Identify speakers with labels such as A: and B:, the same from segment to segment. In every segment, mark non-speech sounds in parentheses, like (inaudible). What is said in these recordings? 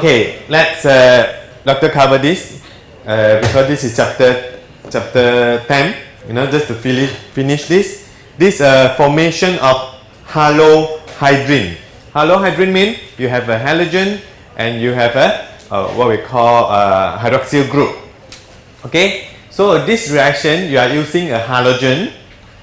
A: Okay, let's uh, Doctor cover this uh, because this is chapter chapter 10. You know, just to finish finish this. This uh, formation of halohydrin. Halohydrin means you have a halogen and you have a uh, what we call a hydroxyl group. Okay, so this reaction you are using a halogen,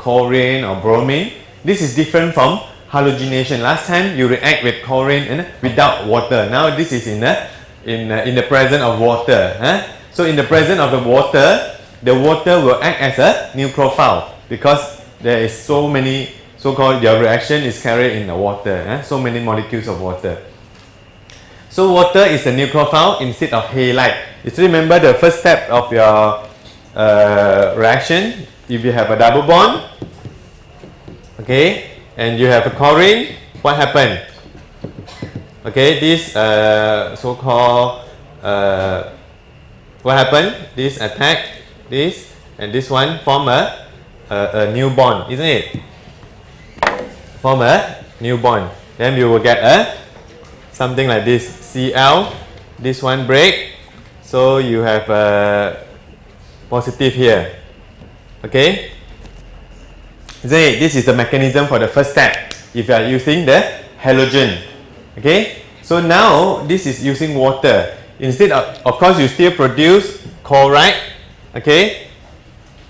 A: chlorine or bromine. This is different from halogenation. Last time you react with chlorine and without water. Now this is in the in uh, in the presence of water. Huh? So in the presence of the water, the water will act as a nucleophile because there is so many so-called your reaction is carried in the water. Huh? So many molecules of water. So water is a nucleophile instead of halide. You still remember the first step of your uh, reaction. If you have a double bond, okay, and you have a chlorine, what happened? Okay, this uh, so-called uh, what happened? This attack, this and this one form a, a, a new bond, isn't it? Form a new bond. Then you will get a something like this Cl. This one break, so you have a positive here. Okay, Say this is the mechanism for the first step if you are using the halogen. Okay, so now this is using water. Instead of, of course, you still produce chloride. Okay,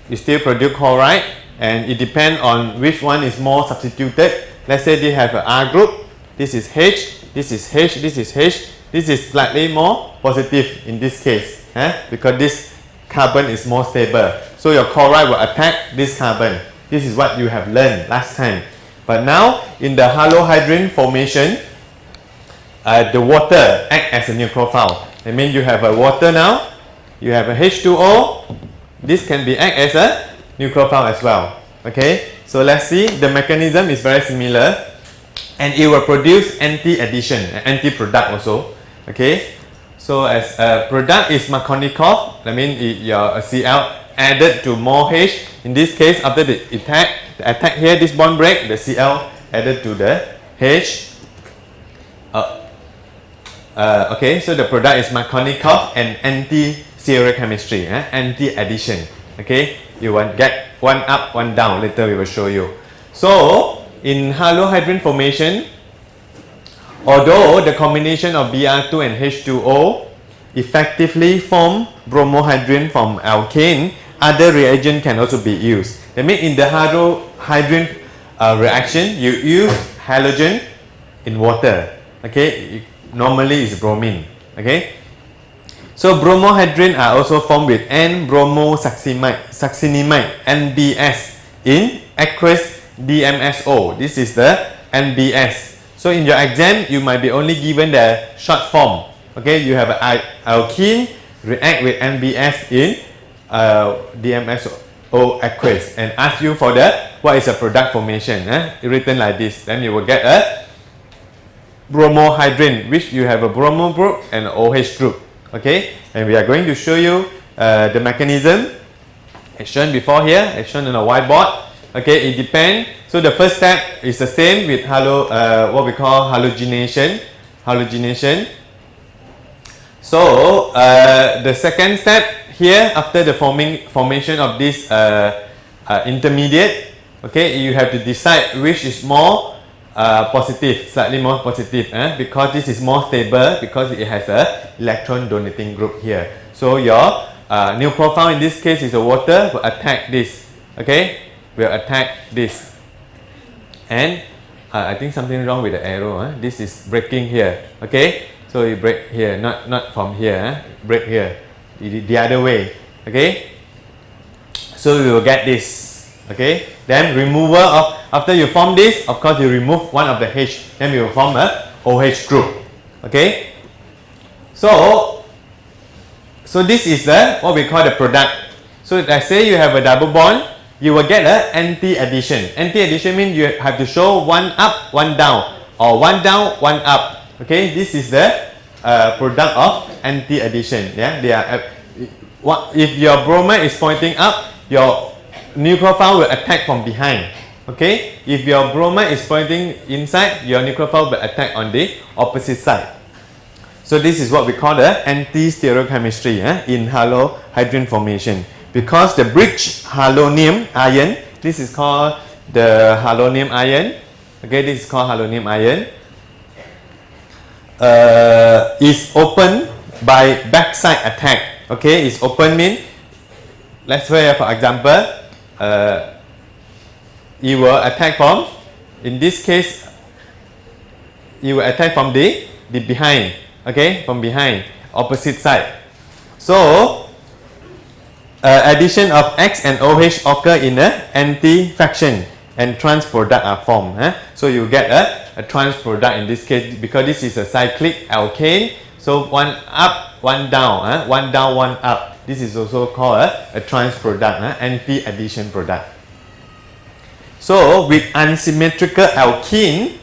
A: you still produce chloride and it depends on which one is more substituted. Let's say they have an R group. This is H, this is H, this is H. This is slightly more positive in this case eh? because this carbon is more stable. So your chloride will attack this carbon. This is what you have learned last time. But now in the halohydrin formation, uh, the water act as a nucleophile. That means you have a water now, you have a H2O. This can be act as a nucleophile as well. Okay, so let's see. The mechanism is very similar, and it will produce anti-addition, anti-product also. Okay, so as a product is Markovnikov, that means your Cl added to more H. In this case, after the attack, the attack here, this bond break, the Cl added to the H. Uh, uh, okay, so the product is Markovnikov and anti-stereochemistry, eh? anti-addition. Okay, you want get one up, one down. Later we will show you. So in halohydrin formation, although the combination of Br2 and H2O effectively form bromohydrin from alkane, other reagent can also be used. That means in the halohydrin uh, reaction, you use halogen in water. Okay, normally it's bromine. Okay, so bromohydrin are also formed with N-bromosuccinimide, succinimide, NBS in aqueous DMSO. This is the NBS. So in your exam, you might be only given the short form. Okay, you have alkene react with NBS in uh, DMSO aqueous and ask you for the what is a product formation. Eh? Written like this, then you will get a bromohydrin, which you have a bromo group and OH group. Okay, and we are going to show you uh, the mechanism as shown before here, as shown on a whiteboard. Okay, it depends. So the first step is the same with halo, uh, what we call halogenation. Halogenation. So uh, the second step here, after the forming formation of this uh, uh, intermediate, okay, you have to decide which is more uh, positive, slightly more positive, eh? because this is more stable because it has a electron donating group here. So your uh, profile in this case is a water will attack this, okay, will attack this, and uh, I think something wrong with the arrow. Eh? This is breaking here, okay. So you break here, not not from here, eh? break here, the, the other way, okay. So we will get this, okay. Then removal of after you form this, of course you remove one of the H, then you will form a OH group, okay. So so this is the what we call the product. So let's say you have a double bond, you will get a anti-addition. Anti-addition means you have to show one up, one down, or one down, one up. Okay, this is the uh, product of anti-addition. Yeah, they are. Uh, what if your bromide is pointing up, your nucleophile will attack from behind. Okay, if your bromide is pointing inside, your nucleophile will attack on the opposite side. So this is what we call the anti-stereochemistry eh, in halohydrin formation. Because the bridge halonium ion, this is called the halonium ion. Okay, this is called halonium ion. Uh, is open by backside attack. Okay, is open mean let's say for example, uh, you will attack from, in this case, you will attack from the, the behind, okay, from behind, opposite side. So, uh, addition of X and OH occur in a anti-fraction and trans product are formed. Eh? So you get a, a trans product in this case because this is a cyclic alkane. So one up, one down, eh? one down, one up. This is also called a, trans product, eh? anti-addition product. So with unsymmetrical alkene,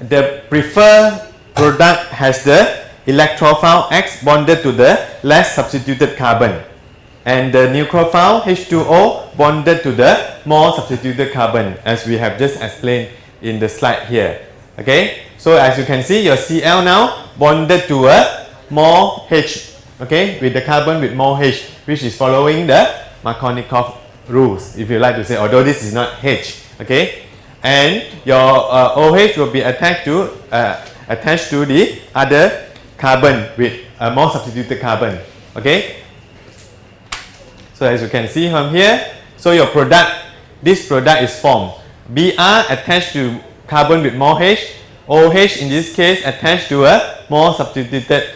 A: the preferred product has the electrophile X bonded to the less substituted carbon and the nucleophile H2O bonded to the more substituted carbon as we have just explained in the slide here. Okay, so as you can see your Cl now bonded to a more H okay? With the carbon with more H which is following the Markovnikov rules if you like to say although this is not H okay? And your uh, OH will be attached to uh, attached to the other carbon with a more substituted carbon okay? So as you can see from here so your product this product is formed. Br attached to carbon with more H. OH in this case attached to a more substituted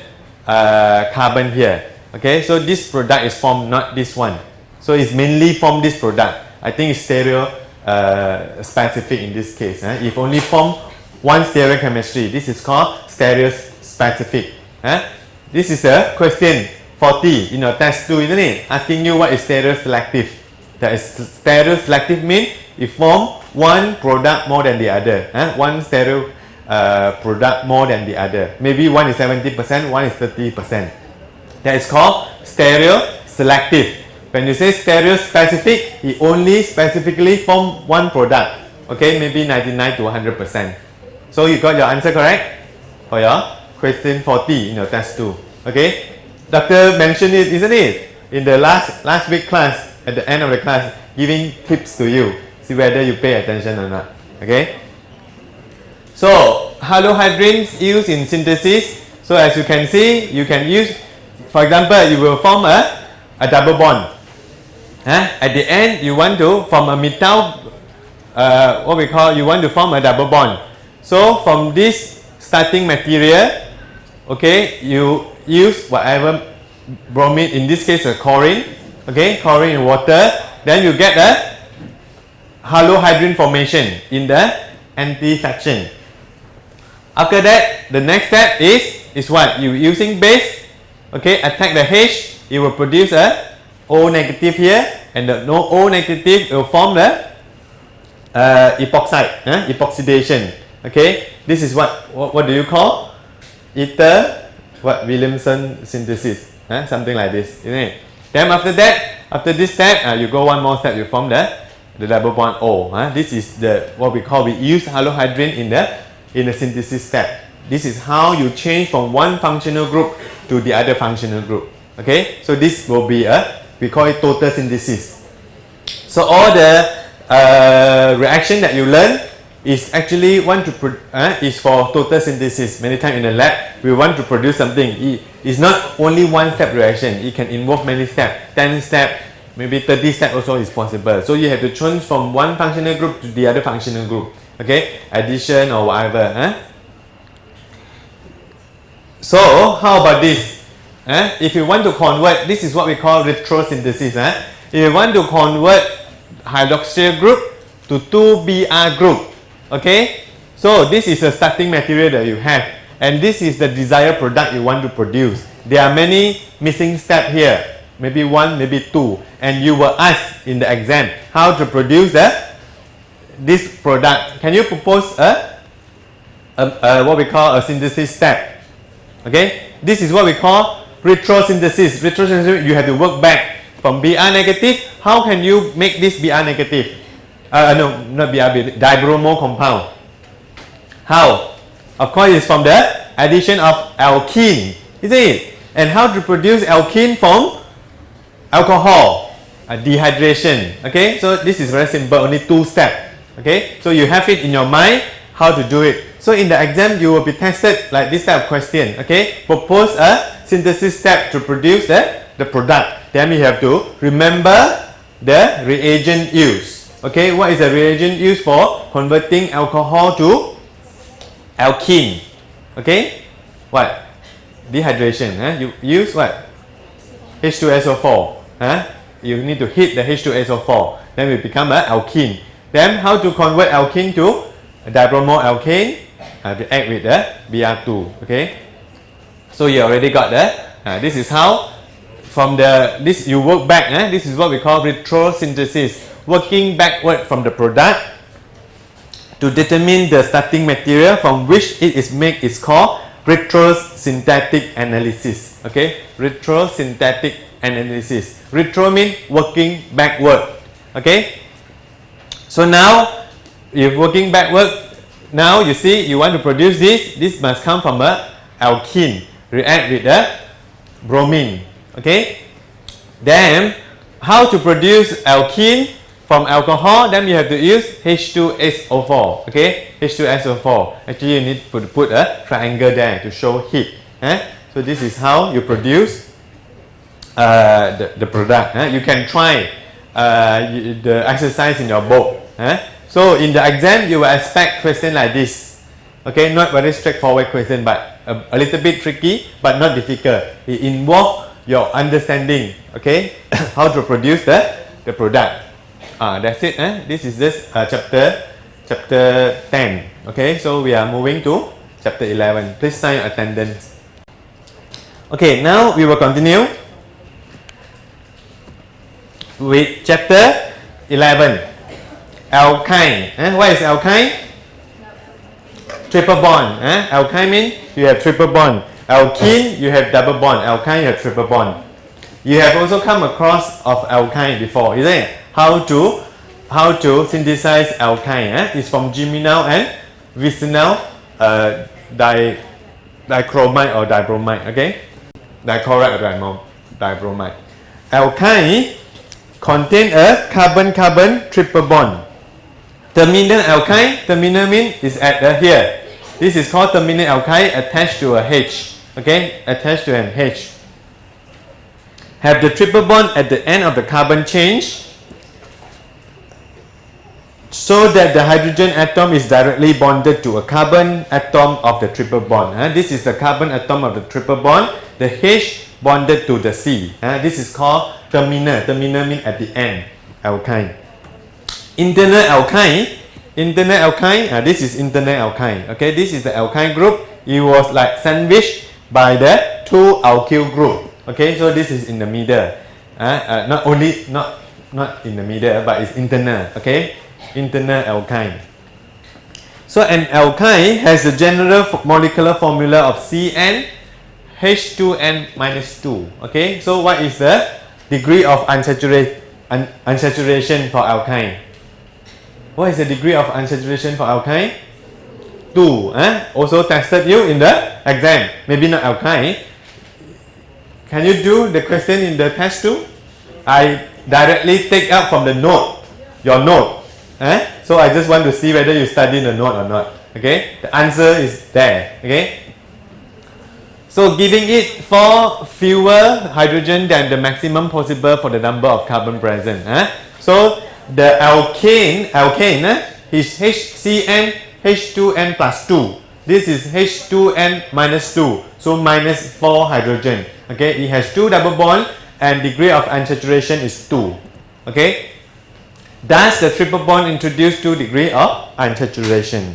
A: uh, carbon here. Okay so this product is formed not this one. So it's mainly from this product. I think it's stereo uh, specific in this case eh? if only form one stereochemistry this is called stereo specific eh? this is a question 40 in your test 2 isn't it? Asking you what is stereo selective that is stereo selective mean it form one product more than the other eh? one stereo uh, product more than the other maybe one is 70% one is 30% that is called stereo selective when you say stereo specific, it only specifically form one product. Okay, maybe 99 to 100%. So you got your answer correct for your question 40 in your test 2. Okay, doctor mentioned it, isn't it? In the last last week class, at the end of the class, giving tips to you. See whether you pay attention or not. Okay. So halohydrins used in synthesis. So as you can see, you can use, for example, you will form a, a double bond Huh? At the end, you want to form a metal, uh, what we call, you want to form a double bond. So from this starting material, okay, you use whatever bromine, in this case a chlorine, okay, chlorine in water, then you get a halohydrin formation in the anti section. After that, the next step is, is what? You using base, okay, attack the H, it will produce a O negative here and the no O negative will form the uh, epoxide, eh? epoxidation. Okay, this is what, what, what do you call? Ether, what Williamson synthesis, eh? something like this, isn't it? Then after that, after this step, uh, you go one more step, you form the the double bond O. Eh? This is the what we call we use halohydrin in the in the synthesis step. This is how you change from one functional group to the other functional group. Okay, so this will be a we call it total synthesis. So all the uh, reaction that you learn is actually want to uh, is for total synthesis. Many times in the lab, we want to produce something. It is not only one step reaction. It can involve many steps, 10 steps, maybe 30 steps also is possible. So you have to change from one functional group to the other functional group. Okay, addition or whatever. Huh? So how about this? Eh? If you want to convert, this is what we call retrosynthesis. Eh? If you want to convert hydroxyl group to 2Br group, okay? So this is the starting material that you have and this is the desired product you want to produce. There are many missing steps here, maybe one, maybe two and you were asked in the exam how to produce this product. Can you propose a, a, a what we call a synthesis step? Okay, this is what we call retrosynthesis. Retrosynthesis, you have to work back from Br negative. How can you make this Br negative? Uh, no, not Br, dibromo compound. How? Of course, it's from the addition of alkene, isn't it? And how to produce alkene from alcohol? Uh, dehydration. Okay, so this is very simple, only two steps. Okay, so you have it in your mind how to do it. So in the exam, you will be tested like this type of question. Okay, propose a synthesis step to produce the, the product. Then you have to remember the reagent used. Okay, what is the reagent used for converting alcohol to alkene? Okay, what? Dehydration. Huh? You use what? H2SO4. Huh? You need to heat the H2SO4. Then we become an alkene. Then how to convert alkene to dibromo alkane? Uh, react with the Br2. Okay. So you already got that. Uh, this is how from the this you work back. Eh? This is what we call retrosynthesis. Working backward from the product to determine the starting material from which it is made is called retrosynthetic analysis. Okay, retrosynthetic analysis. Retro means working backward. Okay. So now, if working backward, now you see you want to produce this. This must come from a alkene. React with the bromine. Okay. Then, how to produce alkene from alcohol? Then you have to use H2SO4. Okay, H2SO4. Actually, you need to put a triangle there to show heat. Eh? So this is how you produce uh, the, the product. Eh? You can try uh, the exercise in your book. Eh? So in the exam, you will expect question like this. Okay, not very straightforward question, but a, a little bit tricky, but not difficult. It involves your understanding. Okay, (coughs) how to produce the the product. Ah, that's it. Eh? This is just uh, chapter chapter 10. Okay, so we are moving to chapter 11. Please sign attendance. Okay, now we will continue with chapter 11. Alkyne. Eh? What is alkyne? Triple bond. Eh? Alkyne means you have triple bond. Alkene, you have double bond. Alkyne, you have triple bond. You have also come across of alkyne before, isn't it? How to how to synthesize alkyne? Eh? It's from geminal and vicinal uh, di dichromite or dibromide, Okay, dichloride or dibromide. Alkyne contain a carbon-carbon triple bond. Terminal alkyne, terminal mean is at the here. This is called terminal alkyne attached to a H. Okay, attached to an H. Have the triple bond at the end of the carbon chain so that the hydrogen atom is directly bonded to a carbon atom of the triple bond. Uh, this is the carbon atom of the triple bond. The H bonded to the C. Uh, this is called terminal. Terminal means at the end. Alkyne. Internal alkyne. Internal alkyne. Uh, this is internal alkyne. Okay, this is the alkyne group. It was like sandwiched by the two alkyl group. Okay, so this is in the middle. Uh, uh, not only not not in the middle, but it's internal. Okay, internal alkyne. So an alkyne has a general molecular formula of CN H2N minus 2. Okay, so what is the degree of unsaturate, un, unsaturation for alkyne? What is the degree of unsaturation for alkyne? 2. Eh? Also tested you in the exam. Maybe not alkyne. Can you do the question in the test too? I directly take out from the note, your note. Eh? So I just want to see whether you study the note or not. Okay, the answer is there. Okay, so giving it four fewer hydrogen than the maximum possible for the number of carbon present. Eh? So the alkane, alkane eh, is HCN H2N plus 2. This is H2N minus 2. So minus 4 hydrogen. Okay, it has two double bond and degree of unsaturation is 2. Okay, Thus, the triple bond introduced two degree of unsaturation.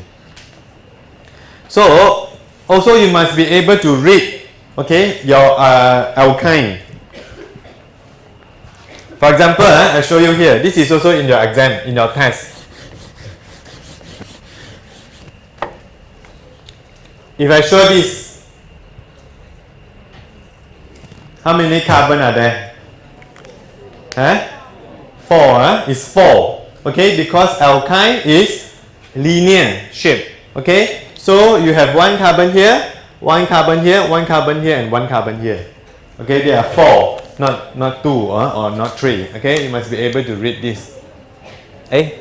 A: So, also you must be able to read, okay, your uh, alkyne. For example, uh, I show you here. This is also in your exam, in your test. If I show this, how many carbon are there? Huh? 4 uh, is 4 okay because alkyne is linear shape okay so you have one carbon here one carbon here, one carbon here, and one carbon here. Okay, there are four, not not two uh, or not three. Okay, you must be able to read this. Eh?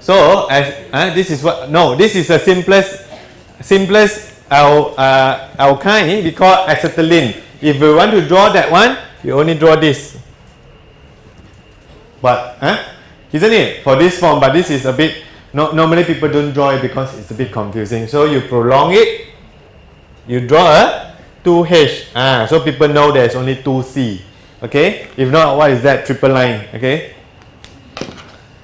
A: So as uh, this is what no, this is the simplest simplest al, uh, alkyne we call acetylene. If we want to draw that one, you only draw this. But huh? isn't it for this form? But this is a bit no, normally people don't draw it because it's a bit confusing. So you prolong it, you draw a 2H. Ah, so people know there's only 2C. Okay? If not, what is that? Triple line. Okay?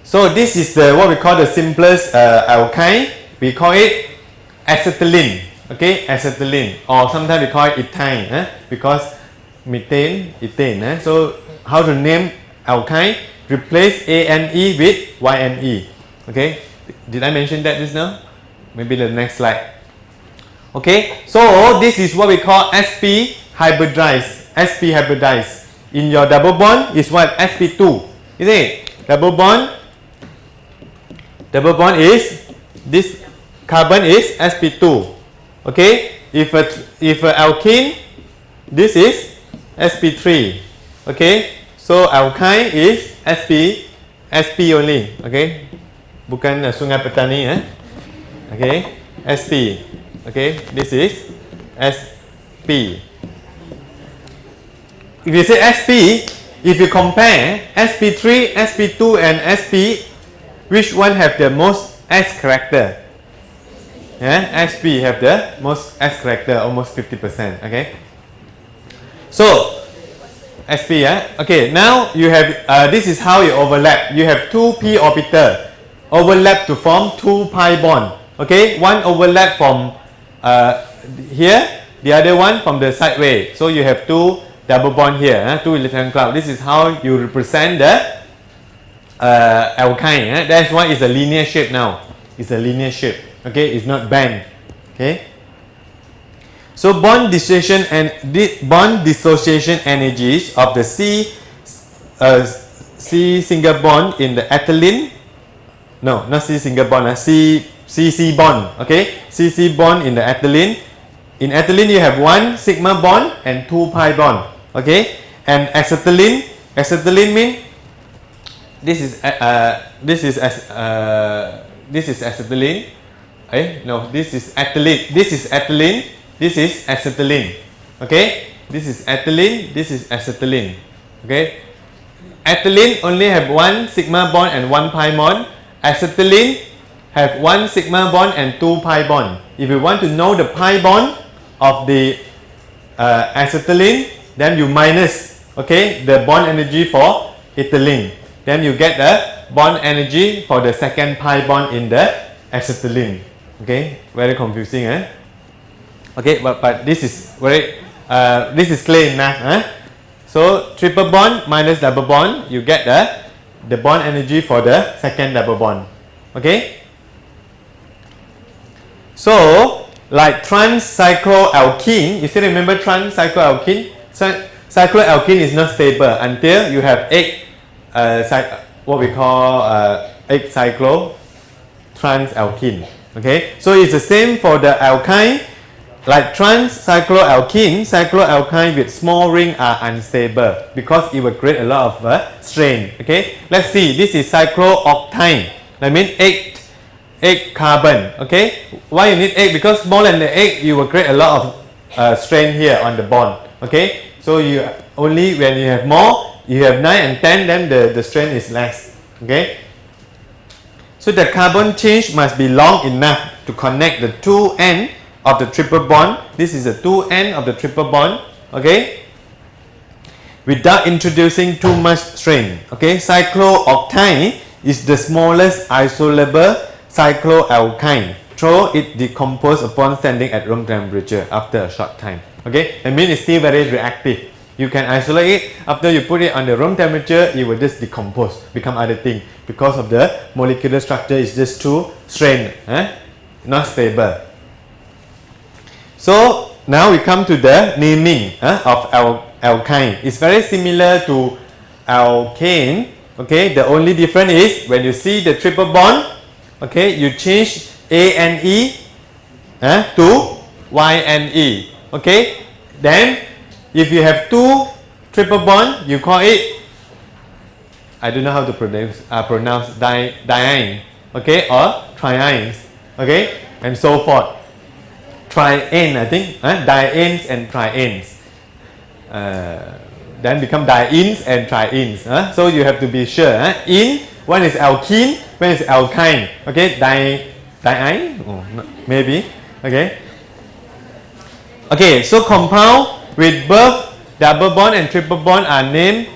A: So this is the what we call the simplest uh, alkyne. We call it acetylene. Okay, acetylene. Or sometimes we call it ethane. Eh? Because methane, ethane. Eh? So how to name alkyne? Replace ANE with YNE. Okay, did I mention that just now? Maybe the next slide. Okay, so this is what we call sp hybridized. sp hybridized. In your double bond is what? sp2. Is it? Double bond. Double bond is this carbon is sp2. Okay, if a if a alkene, this is sp3. Okay, so alkyne is sp sp only. Okay, bukan uh, sungai petani eh. Okay, sp. Okay, this is sp. If you say sp, if you compare sp3, sp2 and sp, which one have the most s character? Yeah, sp have the most s character, almost 50%. Okay. So sp, yeah. Okay, now you have uh, this is how you overlap. You have two p orbital overlap to form two pi bond. Okay, one overlap from uh, here, the other one from the sideway. So you have two double bond here, two electron cloud. This is how you represent the uh, alkyne. That's why it's a linear shape now. It's a linear shape okay it's not bent. okay so bond dissociation and di bond dissociation energies of the C uh, C single bond in the ethylene no not C single bond uh, C CC bond okay CC bond in the ethylene in ethylene you have one sigma bond and two pi bond okay and acetylene acetylene mean this is uh, uh this is uh, this is acetylene Eh? No, this is ethylene. This is ethylene. This is acetylene. Okay? This is ethylene. This is acetylene. Okay? Ethylene only have one sigma bond and one pi bond. Acetylene have one sigma bond and two pi bond. If you want to know the pi bond of the uh, acetylene, then you minus okay the bond energy for ethylene. Then you get the bond energy for the second pi bond in the acetylene okay very confusing eh okay but but this is very uh, this is clear enough eh? so triple bond minus double bond you get the the bond energy for the second double bond. Okay? So like trans cycloalkene you still remember trans cycloalkene is not stable until you have eight uh, what we call uh, eight cyclo transalkene Okay, so it's the same for the alkyne. Like trans cycloalkene, cycloalkyne with small ring are unstable because it will create a lot of uh, strain. Okay, let's see. This is cyclooctyne. That means eight, eight carbon. Okay, why you need eight? Because more than the eight, you will create a lot of uh, strain here on the bond. Okay, so you only when you have more, you have nine and ten, then the the strain is less. Okay, so the carbon change must be long enough to connect the two end of the triple bond. This is the two end of the triple bond. Okay. Without introducing too much strain. Okay. Cyclooctyne is the smallest isolable cycloalkyne. So it decomposes upon standing at room temperature after a short time. Okay. It means it's still very reactive. You can isolate it. After you put it on the room temperature, it will just decompose, become other thing because of the molecular structure is just too strained, eh? not stable. So now we come to the naming eh, of al alkyne. It's very similar to alkane. Okay, the only difference is when you see the triple bond, okay, you change A and E eh, to YNE. Okay? Then, if you have two triple bond, you call it, I don't know how to pronounce, uh, pronounce di, diene, okay, or trienes, okay, and so forth. Triene, I think, huh? dienes and trienes. Uh, then become dienes and trienes. Huh? So you have to be sure. Huh? In, one is alkene, one is alkyne. Okay, di, diene, oh, maybe. Okay. Okay, so compound with both double bond and triple bond are named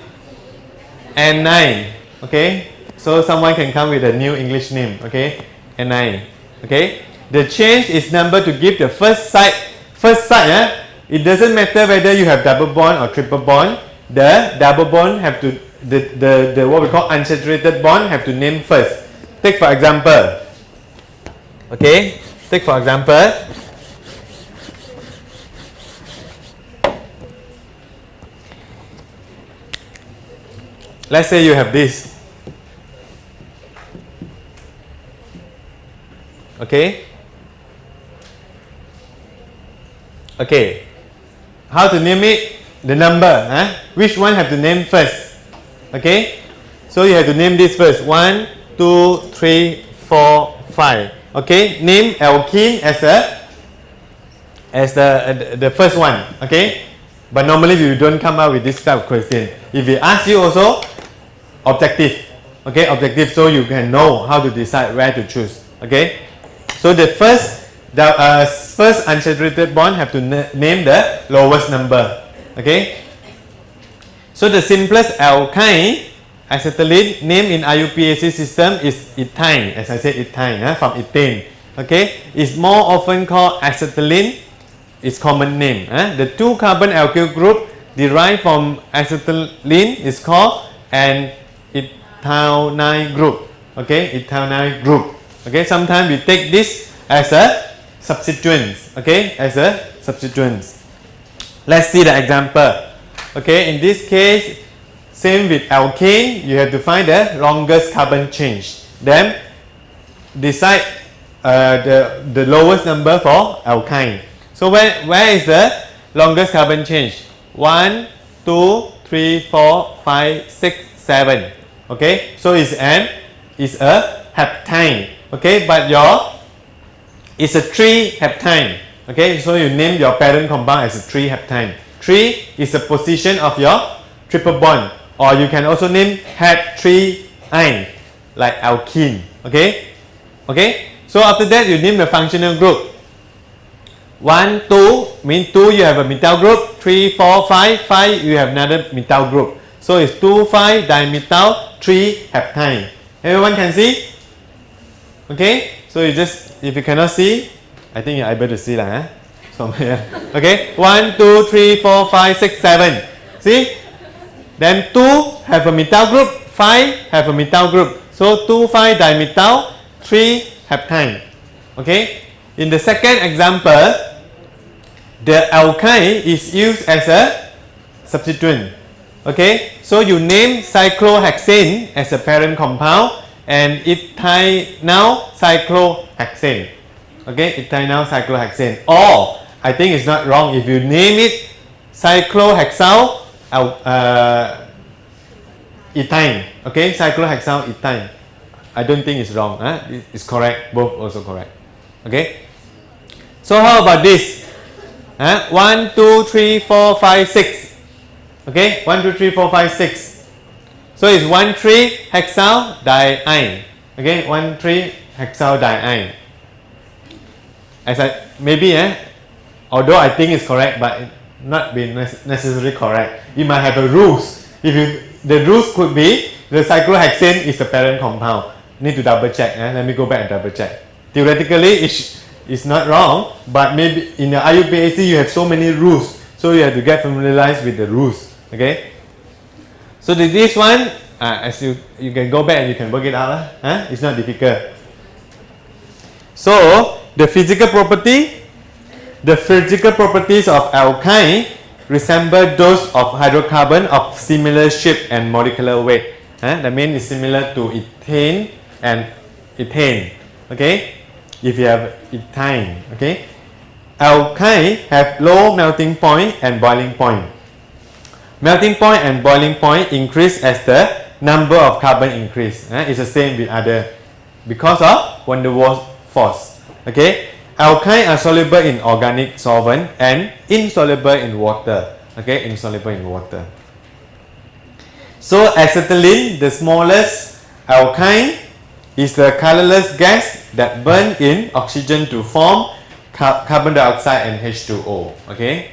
A: enyne. Okay, so someone can come with a new English name. Okay, enyne. Okay, the change is number to give the first side. First side, eh? it doesn't matter whether you have double bond or triple bond. The double bond have to the, the, the what we call unsaturated bond have to name first. Take for example. Okay, take for example. Let's say you have this. Okay. Okay. How to name it? The number. Huh? Which one have to name first? Okay. So you have to name this first. One, two, three, four, five. Okay. Name alkene as a as the uh, the first one. Okay. But normally we don't come up with this type of question. If we ask you also, objective. Okay, objective so you can know how to decide where to choose. Okay. So the first the uh, first unsaturated bond have to name the lowest number. Okay. So the simplest alkyne acetylene name in IUPAC system is ethyne. As I said, ethine uh, from ethane. Okay. It's more often called acetylene. Its common name. Uh. The two carbon alkyl group derived from acetylene is called an ethyl group. Okay, ethyl group. Okay, sometimes we take this as a substituent. Okay, as a substituents Let's see the example. Okay, in this case, same with alkane, you have to find the longest carbon change. Then decide uh, the, the lowest number for alkyne. So where, where is the longest carbon change? 1, 2, 3, 4, 5, 6, 7. Okay, so it's an is a heptane. Okay, but your it's a 3 heptyne. Okay, so you name your parent compound as a 3 heptyne. 3 is the position of your triple bond or you can also name het 3 ine like alkene. Okay, okay. So after that you name the functional group. 1, 2 mean 2 you have a methyl group, 3, 4, 5, 5 you have another methyl group. So it's 2, 5 dimethyl 3 heptyne. Everyone can see? Okay, so you just, if you cannot see, I think you're able to see lah. Eh? Somewhere. Okay, 1, 2, 3, 4, 5, 6, 7. See? Then 2 have a methyl group, 5 have a methyl group. So 2, 5 dimethyl, 3 heptyne. Okay, in the second example, the alkyne is used as a substituent. Okay, so you name cyclohexane as a parent compound and ethynyl cyclohexane. Okay, ethynyl cyclohexane. Or I think it's not wrong if you name it cyclohexyl uh, ethyne. Okay, cyclohexyl ethyne. I don't think it's wrong. Huh? It's correct. Both also correct. Okay. So how about this? Huh? 1, 2, 3, 4, 5, 6. Okay, 1, 2, 3, 4, 5, 6. So it's 1, 3 hexyl diene. Okay, 1, 3 hexyl diene. As I, maybe, eh, although I think it's correct, but not be necessarily correct. You might have a rules. If you, the rules could be the cyclohexane is the parent compound. Need to double check. Eh? Let me go back and double check. Theoretically, it's, it's not wrong, but maybe in the IUPAC you have so many rules. So you have to get familiarized with the rules okay so this one uh, as you you can go back and you can work it out uh, it's not difficult so the physical property the physical properties of alkyne resemble those of hydrocarbon of similar shape and molecular weight huh? that means it's similar to ethane and ethane okay if you have ethane. okay alkyne have low melting point and boiling point. Melting point and boiling point increase as the number of carbon increase. eh? It's the same with other because of van der Waals force. Okay, alkyne are soluble in organic solvent and insoluble in water. Okay, insoluble in water. So acetylene, the smallest alkyne, is the colorless gas that burn in oxygen to form ca- carbon dioxide and H2O. Okay.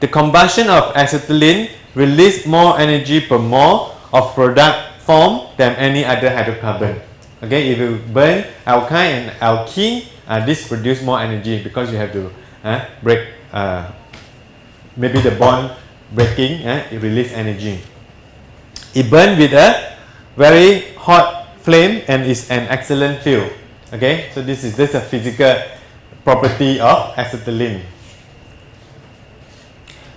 A: The combustion of acetylene release more energy per mole of product form than any other hydrocarbon. Okay, if you burn alkyne and alkene, uh, this produce more energy because you have to uh, break uh, maybe the bond breaking, uh, it release energy. It burn with a very hot flame and is an excellent fuel. Okay, so this is just a physical property of acetylene.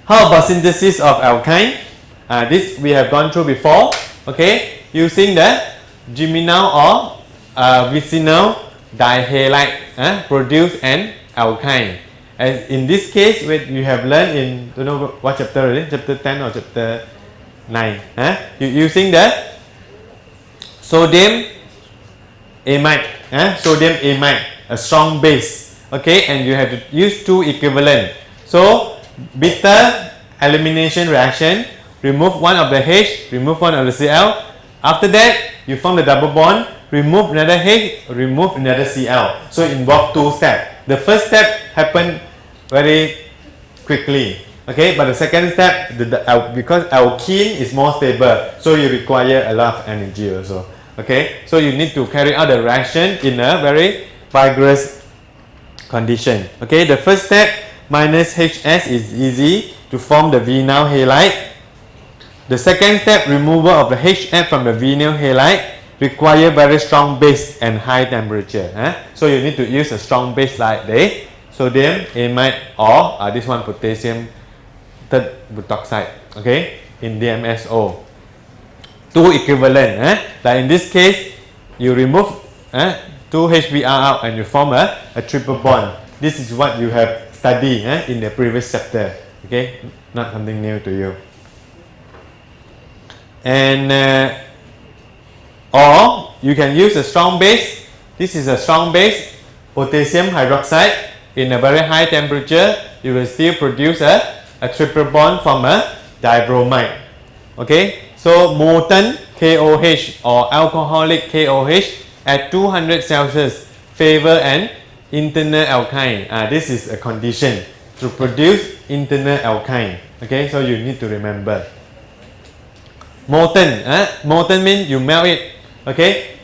A: How about synthesis of alkyne? Uh, this we have gone through before. Okay, using the geminal or uh, vicinal dihalide uh, produce an alkyne. As in this case, when you have learned in don't know what chapter already, chapter ten or chapter nine. Huh? You using the sodium amide, huh? sodium amide, a strong base. Okay, and you have to use two equivalent. So bitter elimination reaction, remove one of the H, remove one of the Cl. After that, you form the double bond, remove another H, remove another Cl. So involve two steps. The first step happen very quickly. Okay, but the second step, the, the, because alkene is more stable, so you require a lot of energy also. Okay, so you need to carry out the reaction in a very vigorous condition. Okay, the first step minus HS is easy to form the vinyl halide. The second step, removal of the HF from the vinyl halide require very strong base and high temperature. eh? So you need to use a strong base like the sodium amide or uh, this one potassium third butoxide. Okay, in DMSO. Two equivalent. Eh? Like in this case, you remove eh, two HBr out and you form a, a triple bond. This is what you have studied eh, in the previous chapter. Okay, not something new to you. And uh, or you can use a strong base. This is a strong base, potassium hydroxide. In a very high temperature, you will still produce a, a triple bond from a dibromide. Okay, so molten KOH or alcoholic KOH at 200 Celsius favor an internal alkyne. Ah, this is a condition to produce internal alkyne. Okay, so you need to remember. Molten, eh? molten means you melt it. Okay,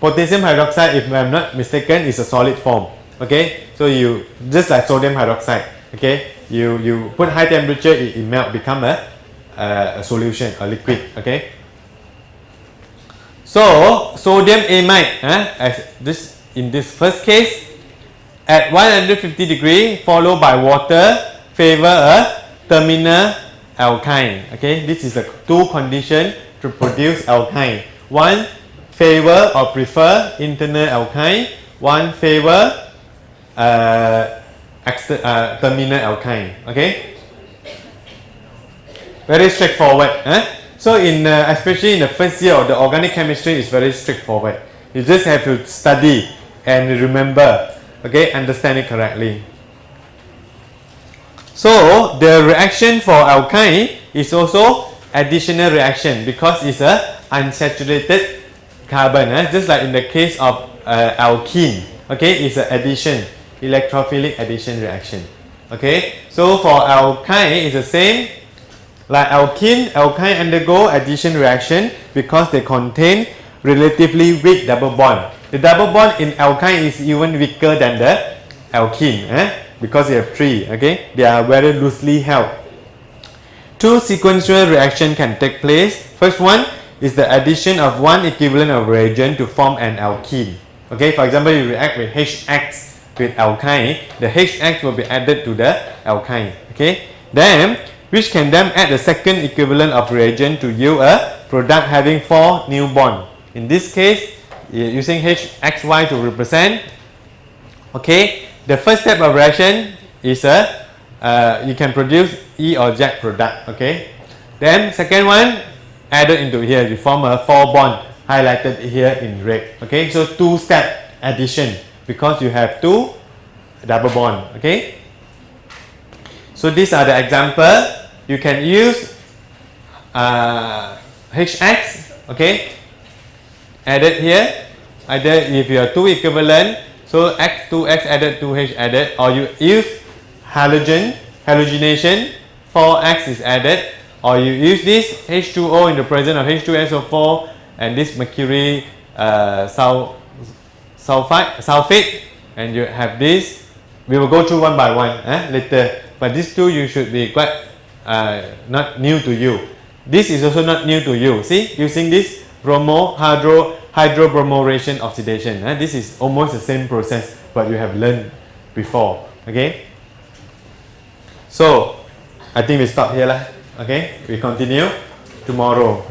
A: potassium hydroxide, if I'm not mistaken, is a solid form. Okay, so you just like sodium hydroxide. Okay, you you put high temperature, it, it melt, become a, a, solution, a liquid. Okay. So sodium amide, eh, as this in this first case, at 150 degree, followed by water, favor a terminal alkyne. Okay, this is a two condition to produce alkyne. One favor or prefer internal alkyne. One favor uh, uh, terminal alkyne. Okay, very straightforward. Eh? So in uh, especially in the first year of the organic chemistry is very straightforward. You just have to study and remember. Okay, understand it correctly. So the reaction for alkyne is also additional reaction because it's a unsaturated carbon. eh? Just like in the case of uh, alkene. Okay, it's an addition, electrophilic addition reaction. Okay, so for alkyne it's the same. Like alkene, alkyne undergo addition reaction because they contain relatively weak double bond. The double bond in alkyne is even weaker than the alkene eh? because you have three. Okay, they are very loosely held. Two sequential reaction can take place. First one is the addition of one equivalent of reagent to form an alkene. Okay, for example, you react with HX with alkyne, the HX will be added to the alkyne. Okay, then which can then add the second equivalent of reagent to yield a product having four new bond. In this case, using HXY to represent. Okay, the first step of reaction is a uh, you can produce E or Z product. Okay. Then second one added into here you form a four bond highlighted here in red. Okay. So two step addition because you have two double bond. Okay. So these are the example. You can use uh, HX. Okay. Added here. Either if you are two equivalent, so X 2X added 2H added, or you use halogen halogenation 4X is added, or you use this H2O in the presence of H2SO4 and this mercury uh, sul sulfide sulfate, and you have this. We will go through one by one eh, later. But these two you should be quite uh, not new to you. This is also not new to you. See, using this bromo hydro hydroboration oxidation. Eh? This is almost the same process, but you have learned before. Okay. So, I think we stop here lah. Okay, we continue tomorrow.